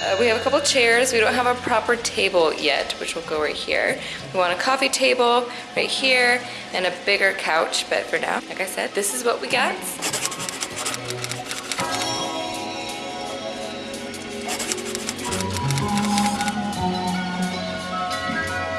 Uh, we have a couple chairs. We don't have a proper table yet, which will go right here. We want a coffee table right here and a bigger couch, but for now, like I said, this is what we got.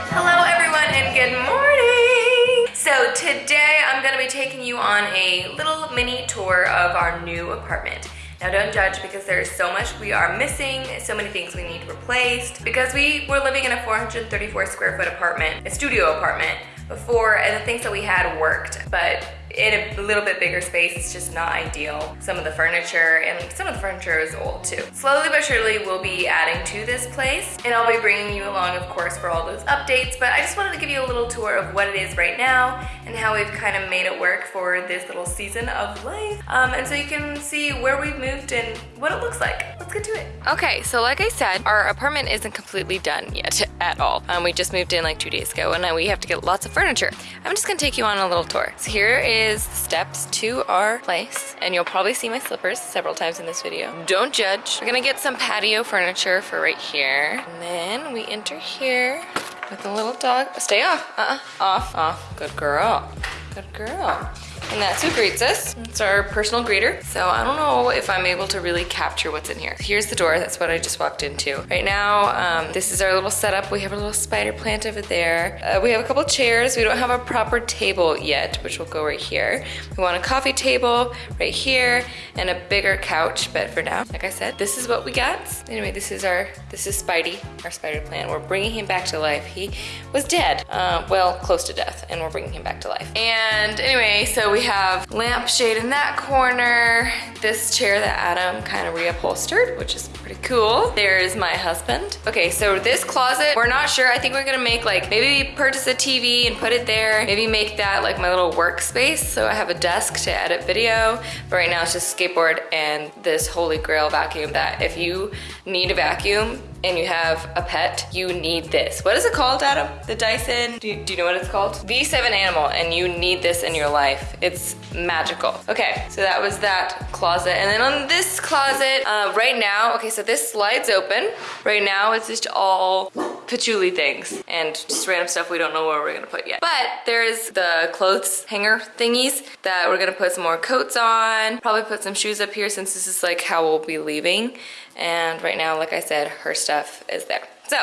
Hello everyone and good morning! So today I'm gonna be taking you on a little mini tour of our new apartment. Now don't judge because there is so much we are missing, so many things we need replaced. Because we were living in a 434 square foot apartment, a studio apartment, before and the things that we had worked. But in a little bit bigger space, it's just not ideal. Some of the furniture, and some of the furniture is old too. Slowly but surely, we'll be adding to this place, and I'll be bringing you along, of course, for all those updates, but I just wanted to give you a little tour of what it is right now, and how we've kind of made it work for this little season of life. Um, and so you can see where we've moved and what it looks like. Let's get to it. Okay, so like I said, our apartment isn't completely done yet at all. Um, we just moved in like two days ago, and now we have to get lots of furniture. I'm just gonna take you on a little tour. So here is the steps to our place and you'll probably see my slippers several times in this video. Don't judge. We're gonna get some patio furniture for right here. And then we enter here with a little dog. Stay off, uh-uh, off, off. Good girl, good girl. And that's who greets us. It's our personal greeter. So I don't know if I'm able to really capture what's in here. Here's the door, that's what I just walked into. Right now, um, this is our little setup. We have a little spider plant over there. Uh, we have a couple chairs. We don't have a proper table yet, which will go right here. We want a coffee table right here and a bigger couch, but for now, like I said, this is what we got. Anyway, this is our, this is Spidey, our spider plant. We're bringing him back to life. He was dead, uh, well, close to death, and we're bringing him back to life. And anyway, so we have lampshade in that corner, this chair that Adam kind of reupholstered, which is pretty cool. There's my husband. Okay, so this closet, we're not sure. I think we're gonna make like, maybe purchase a TV and put it there. Maybe make that like my little workspace. So I have a desk to edit video. But right now it's just skateboard and this holy grail vacuum that if you need a vacuum, and you have a pet, you need this. What is it called, Adam? The Dyson, do you, do you know what it's called? V7 Animal, and you need this in your life. It's magical. Okay, so that was that closet. And then on this closet, uh, right now, okay, so this slides open. Right now, it's just all patchouli things and just random stuff we don't know where we're gonna put yet. But there's the clothes hanger thingies that we're gonna put some more coats on, probably put some shoes up here since this is like how we'll be leaving. And right now, like I said, her stuff is there. So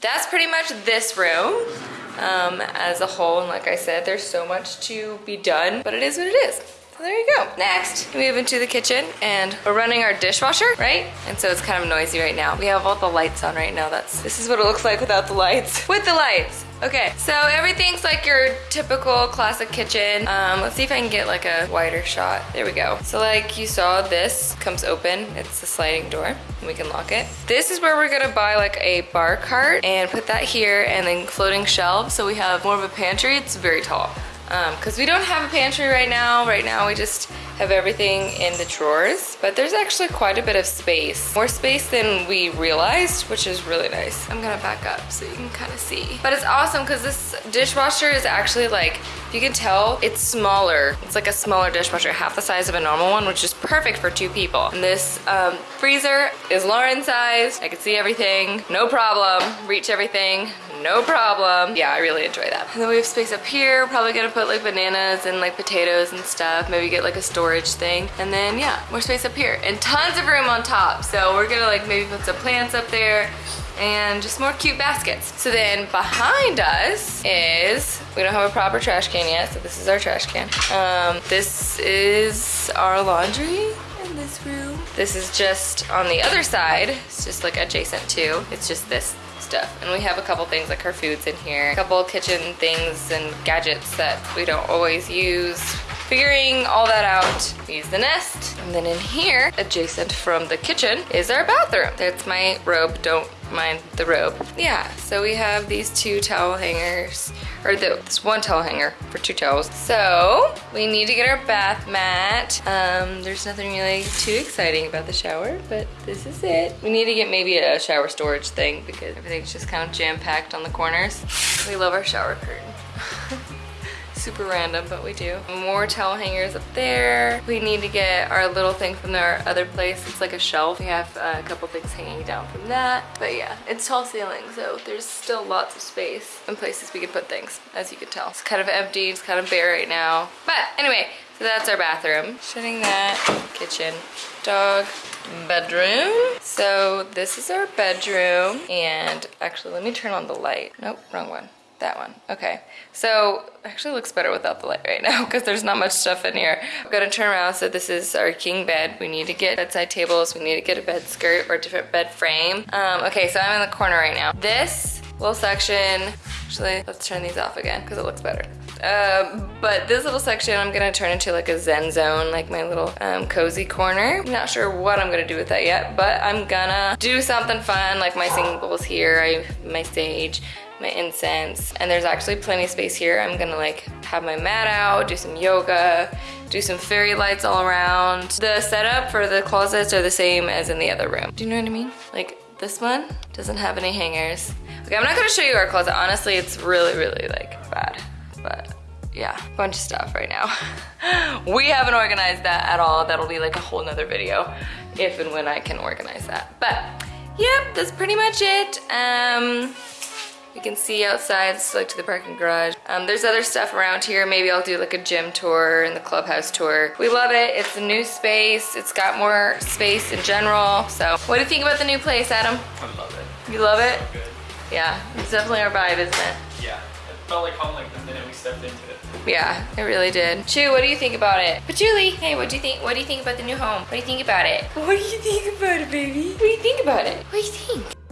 that's pretty much this room um, as a whole. And like I said, there's so much to be done, but it is what it is. So there you go. Next, we move into the kitchen and we're running our dishwasher, right? And so it's kind of noisy right now. We have all the lights on right now. That's This is what it looks like without the lights. With the lights. Okay, so everything's like your typical classic kitchen. Um, let's see if I can get like a wider shot. There we go. So like you saw, this comes open. It's a sliding door we can lock it. This is where we're gonna buy like a bar cart and put that here and then floating shelves so we have more of a pantry. It's very tall because um, we don't have a pantry right now. Right now we just have everything in the drawers, but there's actually quite a bit of space. More space than we realized, which is really nice. I'm gonna back up so you can kind of see. But it's awesome because this dishwasher is actually like, you can tell, it's smaller. It's like a smaller dishwasher, half the size of a normal one, which is perfect for two people. And this um, freezer is Lauren size. I can see everything, no problem. Reach everything, no problem. Yeah, I really enjoy that. And then we have space up here. Probably gonna put like bananas and like potatoes and stuff. Maybe get like a storage thing. And then yeah, more space up here and tons of room on top. So we're gonna like maybe put some plants up there and just more cute baskets. So then behind us is, we don't have a proper trash can yet, so this is our trash can. Um, this is our laundry in this room. This is just on the other side. It's just like adjacent to. It's just this stuff. And we have a couple things like her foods in here, a couple kitchen things and gadgets that we don't always use. Figuring all that out, use the nest. And then in here, adjacent from the kitchen, is our bathroom. That's my robe, don't mind the robe. Yeah, so we have these two towel hangers, or the, this one towel hanger for two towels. So we need to get our bath mat. Um, there's nothing really too exciting about the shower, but this is it. We need to get maybe a shower storage thing because everything's just kind of jam-packed on the corners. We love our shower curtain. super random, but we do. More towel hangers up there. We need to get our little thing from our other place. It's like a shelf. We have a couple things hanging down from that. But yeah, it's tall ceiling, so there's still lots of space and places we can put things, as you can tell. It's kind of empty, it's kind of bare right now. But anyway, so that's our bathroom. Shutting that, kitchen, dog, bedroom. So this is our bedroom. And actually, let me turn on the light. Nope, wrong one. That one. Okay. So actually looks better without the light right now because there's not much stuff in here. I'm gonna turn around. So this is our king bed. We need to get bedside tables. We need to get a bed skirt or a different bed frame. Um, okay, so I'm in the corner right now. This little section, actually, let's turn these off again because it looks better. Um, but this little section I'm gonna turn into like a zen zone, like my little um, cozy corner. I'm not sure what I'm gonna do with that yet, but I'm gonna do something fun, like my singles here, I my stage, my incense, and there's actually plenty of space here. I'm gonna like have my mat out, do some yoga, do some fairy lights all around. The setup for the closets are the same as in the other room. Do you know what I mean? Like this one doesn't have any hangers. Okay, I'm not gonna show you our closet. Honestly, it's really, really like bad but yeah, bunch of stuff right now. we haven't organized that at all. That'll be like a whole nother video if and when I can organize that. But yep, that's pretty much it. Um, you can see outside, it's like to the parking garage. Um, there's other stuff around here. Maybe I'll do like a gym tour and the clubhouse tour. We love it. It's a new space. It's got more space in general. So what do you think about the new place, Adam? I love it. You love it? Good. Yeah, it's definitely our vibe, isn't it? Yeah. It felt like home like the minute we stepped into it. Yeah, it really did. Chu, what do you think about it? But Julie, hey, what do you think? What do you think about the new home? What do you think about it? What do you think about it, baby? What do you think about it? What do you think?